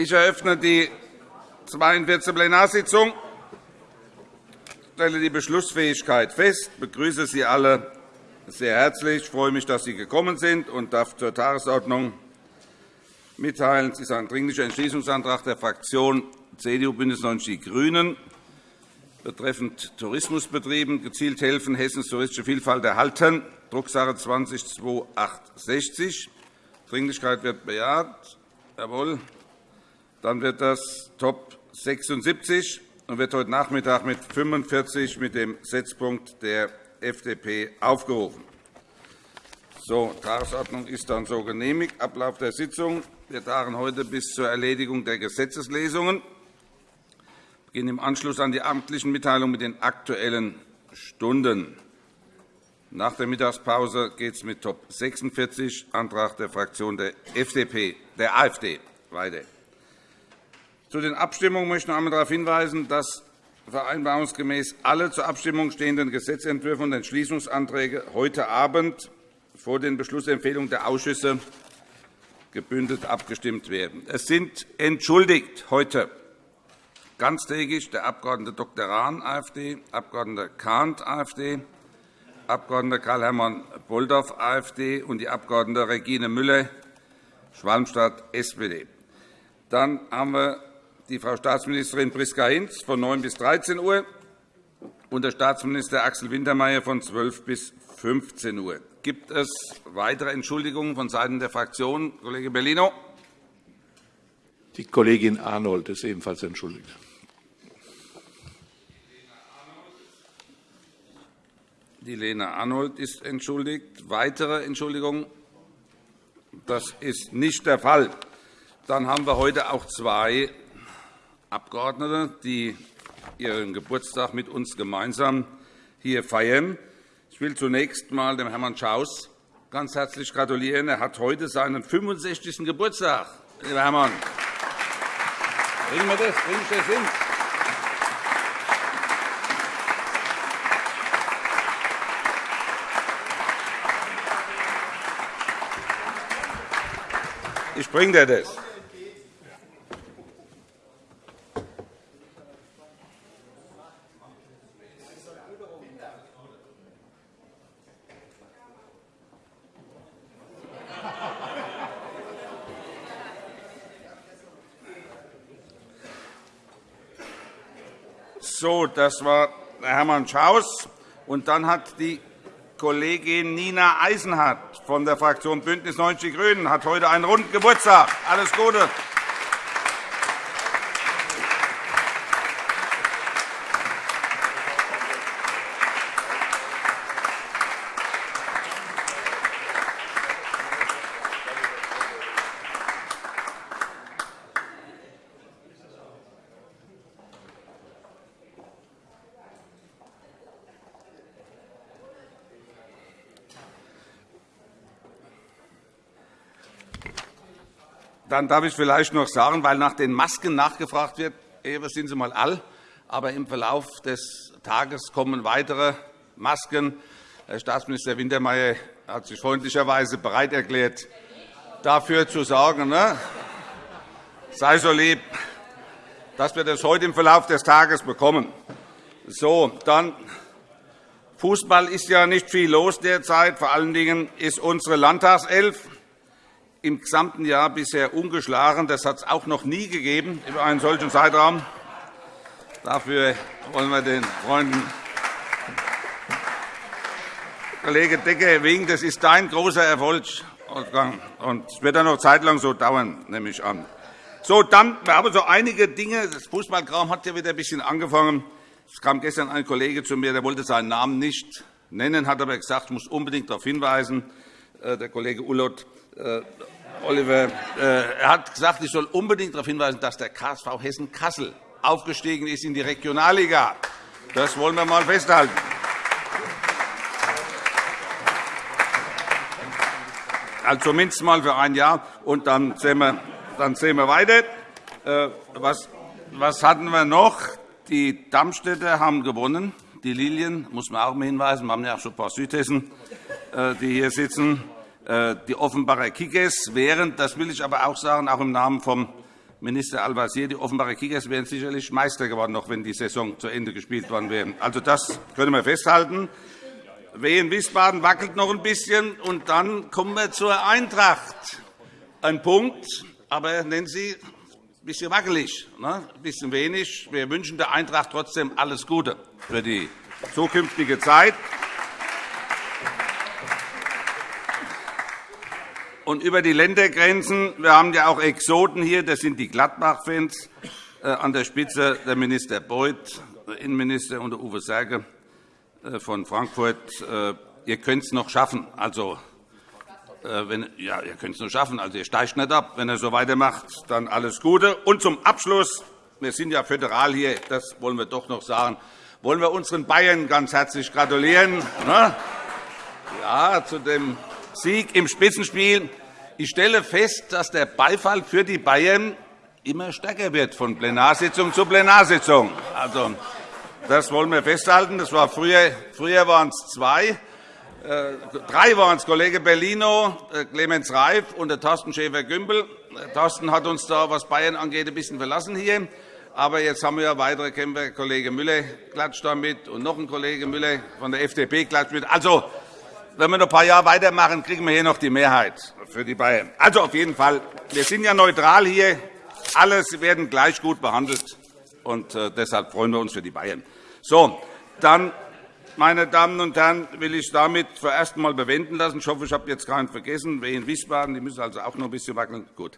Ich eröffne die 42. Plenarsitzung. Stelle die Beschlussfähigkeit fest. Begrüße Sie alle sehr herzlich. Ich freue mich, dass Sie gekommen sind und darf zur Tagesordnung mitteilen. Es ist ein Dringlicher Entschließungsantrag der Fraktion CDU, BÜNDNIS 90 die GRÜNEN betreffend Tourismusbetrieben gezielt helfen, Hessens touristische Vielfalt erhalten, Drucksache 20-2860. Dringlichkeit wird bejaht. Jawohl. Dann wird das Top 76 und wird heute Nachmittag mit 45 mit dem Setzpunkt der FDP aufgerufen. So, Tagesordnung ist dann so genehmigt. Ablauf der Sitzung. Wir tagen heute bis zur Erledigung der Gesetzeslesungen. Wir beginnen im Anschluss an die amtlichen Mitteilungen mit den Aktuellen Stunden. Nach der Mittagspause geht es mit Top 46, Antrag der Fraktion der, FDP, der AfD, weiter. Zu den Abstimmungen möchte ich noch einmal darauf hinweisen, dass vereinbarungsgemäß alle zur Abstimmung stehenden Gesetzentwürfe und Entschließungsanträge heute Abend vor den Beschlussempfehlungen der Ausschüsse gebündelt abgestimmt werden. Es sind entschuldigt heute ganztägig der Abg. Dr. Rahn, AfD, Abg. Kahnt, AfD, Abg. Karl-Hermann Bolldorf, AfD, und die Abg. Regine Müller, Schwalmstadt, SPD. Dann haben wir die Frau Staatsministerin Priska Hinz von 9 bis 13 Uhr und der Staatsminister Axel Wintermeyer von 12 bis 15 Uhr. Gibt es weitere Entschuldigungen vonseiten der Fraktionen? Kollege Bellino. Die Kollegin Arnold ist ebenfalls entschuldigt. Die Lena Arnold ist entschuldigt. Weitere Entschuldigungen? Das ist nicht der Fall. Dann haben wir heute auch zwei Abgeordnete, die ihren Geburtstag mit uns gemeinsam hier feiern. Ich will zunächst einmal dem Herrn Schaus ganz herzlich gratulieren. Er hat heute seinen 65. Geburtstag. Lieber Hermann, bringen wir das, bringen wir das hin. Ich bringe dir das. So, das war Hermann Schaus. Und dann hat die Kollegin Nina Eisenhardt von der Fraktion BÜNDNIS 90 die GRÜNEN hat heute einen runden Geburtstag. Alles Gute. Dann darf ich vielleicht noch sagen, weil nach den Masken nachgefragt wird, Ewe sind Sie mal all, aber im Verlauf des Tages kommen weitere Masken. Herr Staatsminister Wintermeyer hat sich freundlicherweise bereit erklärt, dafür zu sorgen. Ne? Sei so lieb, dass wir das heute im Verlauf des Tages bekommen. So, dann Fußball ist ja nicht viel los derzeit. Vor allen Dingen ist unsere Landtagself im gesamten Jahr bisher ungeschlagen. Das hat es auch noch nie gegeben über einen solchen Zeitraum. Dafür wollen wir den Freunden Kollege Decker winken. Das ist dein großer Erfolg. Und es wird dann noch zeitlang so dauern, nehme ich an. So, dann, wir haben so einige Dinge. Das Fußballkram hat ja wieder ein bisschen angefangen. Es kam gestern ein Kollege zu mir, der wollte seinen Namen nicht nennen, hat aber gesagt, ich muss unbedingt darauf hinweisen, der Kollege Ullott, äh, Oliver, äh, er hat gesagt, ich soll unbedingt darauf hinweisen, dass der KSV Hessen-Kassel aufgestiegen ist in die Regionalliga. Das wollen wir einmal festhalten. Also zumindest mal für ein Jahr, und dann sehen wir, dann sehen wir weiter. Äh, was, was hatten wir noch? Die Dammstädter haben gewonnen. Die Lilien, muss man auch mal hinweisen, wir haben ja auch schon ein paar Südhessen, die hier sitzen. Äh, die Offenbarer Kickers während, das will ich aber auch sagen, auch im Namen vom Minister Al-Wazir, die Offenbarer Kickers wären sicherlich Meister geworden, noch wenn die Saison zu Ende gespielt worden wäre. Also, das können wir festhalten. Wehen Wiesbaden wackelt noch ein bisschen, und dann kommen wir zur Eintracht. Ein Punkt, aber nennen Sie ein bisschen wackelig, ne? ein bisschen wenig. Wir wünschen der Eintracht trotzdem alles Gute für die zukünftige Zeit. Und über die Ländergrenzen. Wir haben ja auch Exoten hier. Das sind die Gladbach-Fans. Äh, an der Spitze der Minister Beuth, der Innenminister, und der Uwe Serge äh, von Frankfurt. Äh, ihr könnt es noch schaffen. Also, wenn, ja, ihr könnt es noch schaffen. Also, ihr steigt nicht ab. Wenn ihr so weitermacht, dann alles Gute. Und zum Abschluss. Wir sind ja föderal hier. Das wollen wir doch noch sagen. Wollen wir unseren Bayern ganz herzlich gratulieren. Ne? Ja, zu dem Sieg im Spitzenspiel. Ich stelle fest, dass der Beifall für die Bayern immer stärker wird, von Plenarsitzung zu Plenarsitzung. Also, das wollen wir festhalten. Das war früher, früher waren es zwei. Äh, drei waren es, Kollege Bellino, äh, Clemens Reif und der Thorsten Schäfer-Gümbel. Äh, Thorsten hat uns da, was Bayern angeht, ein bisschen verlassen hier. Aber jetzt haben wir ja weitere Kämpfer. Kollege Müller klatscht da mit und noch ein Kollege Müller von der FDP klatscht mit. Also, wenn wir noch ein paar Jahre weitermachen, kriegen wir hier noch die Mehrheit für die Bayern. Also auf jeden Fall, wir sind ja neutral hier. Alle werden gleich gut behandelt. Und äh, deshalb freuen wir uns für die Bayern. So, dann, meine Damen und Herren, will ich damit vorerst einmal bewenden lassen. Ich hoffe, ich habe jetzt keinen vergessen. Wer in Wiesbaden, die müssen also auch noch ein bisschen wackeln. Gut.